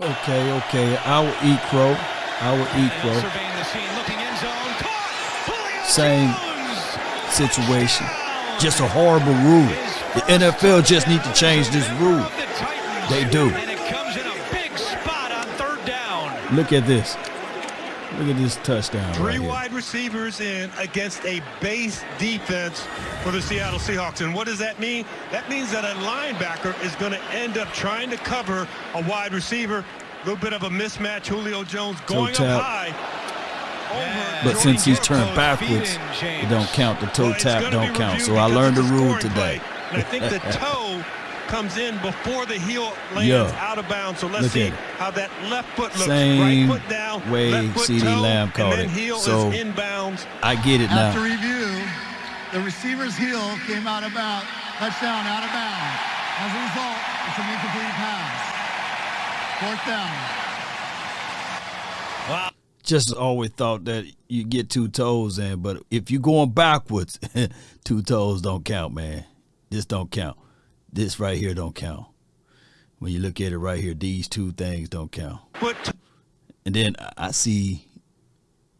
Okay, okay. I will eat crow. I will eat crow. Surveying the scene, looking end zone. Caught! Julio Same situation. Just a horrible rule. The NFL just need to change this rule. Of the Titans. They do. And it comes in a big spot on third down. Look at this. Look at this touchdown Three right here. wide receivers in against a base defense for the Seattle Seahawks. And what does that mean? That means that a linebacker is going to end up trying to cover a wide receiver. A little bit of a mismatch. Julio Jones going tap. up high. Over But since he's turned backwards, Feed in, James. it don't count. The toe Well, tap don't count. So I learned the a rule today. play. And I think the toe comes in before the heel lands Yeah. out of bounds. So let's Look see how that left foot looks. Same right foot down, way left foot CeeDee toe, Lamb called and then it. heel So- is inbounds. I get it After now. review, the receiver's heel came out of bounds, touchdown out of bounds. As a result, it's an incomplete pass. Fourth down. Wow Just always thought that you get two toes in, but if you're going backwards, two toes don't count, man. This don't count. This right here don't count. When you look at it right here, these two things don't count. Foot And then I- see,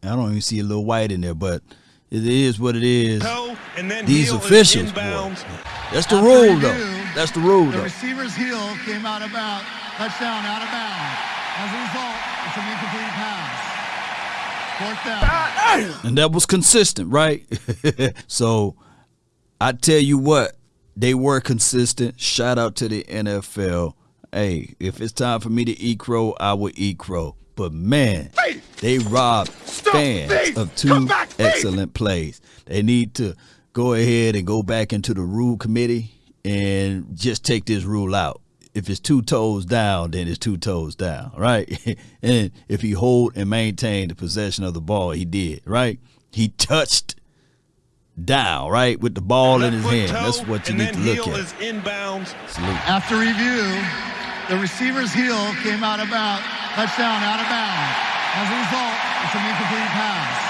I don't even see a little white in there, but it is what it is. toe, and then These officials, boy. That's the After rule, though. That's the rule, The though. receiver's heel came out of bounds, touchdown out of bounds. As a result, it's an incomplete pass. Fourth down. And that was consistent, right? so I tell you what, they were consistent. Shout out to the NFL. Hey, if it's time for me to eat crow, I will eat crow. But man, they robbed fans of two excellent plays. They need to go ahead and go back into the rule committee and just take this rule out. If it's two toes down, then it's two toes down, right? and if he hold and maintain the possession of the ball, he did, right? He touched down, right, with the ball in his hand. toe, That's what you need to look at. is inbounds. Salute. After review, the receiver's heel came out about touchdown out of bounds. As a result, it's an incomplete pass.